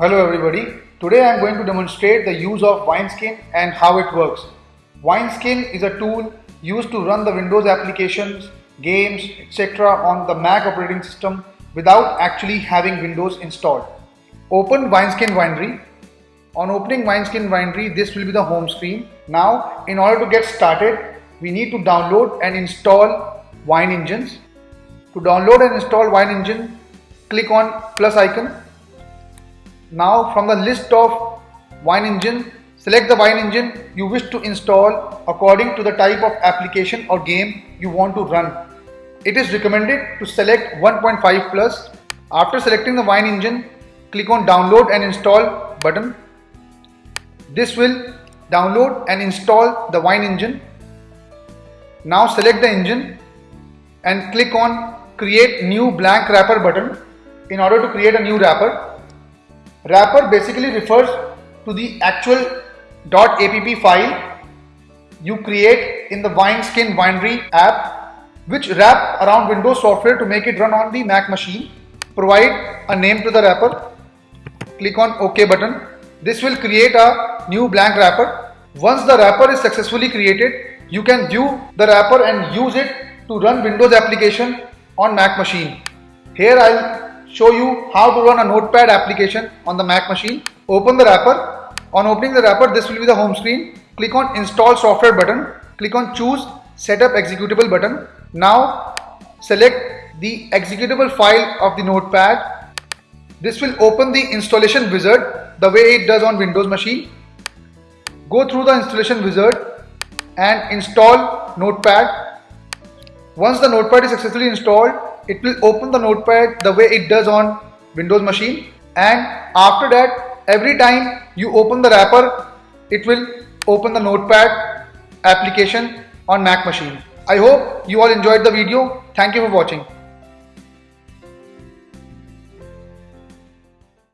Hello everybody. Today I am going to demonstrate the use of Wineskin and how it works. Wineskin is a tool used to run the Windows applications, games, etc. on the Mac operating system without actually having Windows installed. Open Wineskin Winery. On opening Wineskin Winery, this will be the home screen. Now, in order to get started, we need to download and install Wine Engines. To download and install Wine Engine, click on plus icon. Now from the list of Wine Engine, select the Wine Engine you wish to install according to the type of application or game you want to run. It is recommended to select 1.5 plus. After selecting the Wine Engine, click on download and install button. This will download and install the Wine Engine. Now select the engine and click on create new blank wrapper button in order to create a new wrapper. Wrapper basically refers to the actual .app file you create in the Wineskin Winery app which wrap around Windows software to make it run on the Mac machine. Provide a name to the wrapper. Click on OK button. This will create a new blank wrapper. Once the wrapper is successfully created, you can view the wrapper and use it to run Windows application on Mac machine. Here I'll show you how to run a notepad application on the Mac machine. Open the wrapper. On opening the wrapper, this will be the home screen. Click on install software button. Click on choose setup executable button. Now select the executable file of the notepad. This will open the installation wizard the way it does on Windows machine. Go through the installation wizard and install notepad. Once the notepad is successfully installed, it will open the notepad the way it does on Windows machine and after that every time you open the wrapper it will open the notepad application on Mac machine. I hope you all enjoyed the video. Thank you for watching.